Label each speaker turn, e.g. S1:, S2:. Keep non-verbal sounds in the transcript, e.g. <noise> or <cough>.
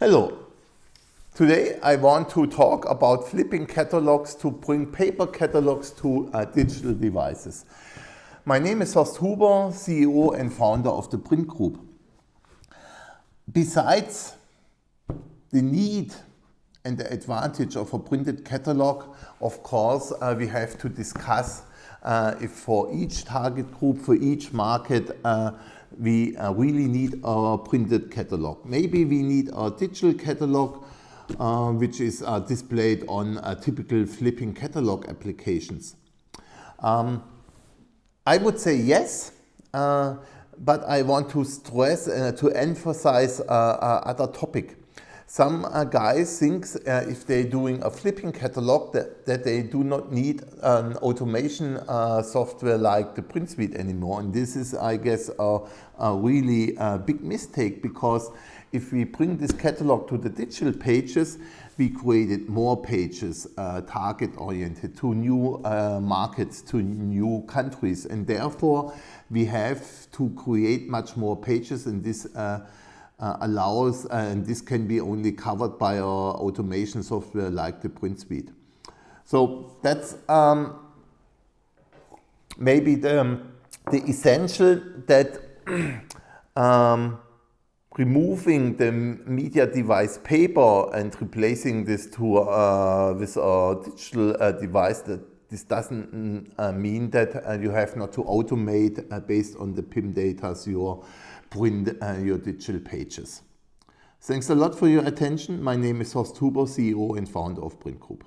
S1: Hello. Today I want to talk about flipping catalogs to bring paper catalogs to uh, digital devices. My name is Horst Huber, CEO and founder of the priint Group. Besides the need and the advantage of a printed catalog, of course, uh, we have to discuss uh, if for each target group, for each market, uh, we uh, really need our printed catalog. Maybe we need a digital catalog uh, which is uh, displayed on typical flipping catalog applications. Um, I would say yes, uh, but I want to stress, uh, to emphasize uh, other topic. Some uh, guys think uh, if they're doing a flipping catalog that, that they do not need an automation uh, software like the priint:suite anymore. And this is, I guess, a, a really uh, big mistake because if we bring this catalog to the digital pages, we created more pages uh, target oriented to new uh, markets, to new countries. And therefore, we have to create much more pages in this uh, allows, and this can be only covered by our automation software like the priint:suite. So that's um, maybe the, um, the essential that <clears throat> um, removing the media device paper and replacing this to uh, with a digital uh, device that this doesn't mm, uh, mean that uh, you have not to automate uh, based on the PIM data your print uh, your digital pages. Thanks a lot for your attention. My name is Horst Huber, CEO and founder of priint Group.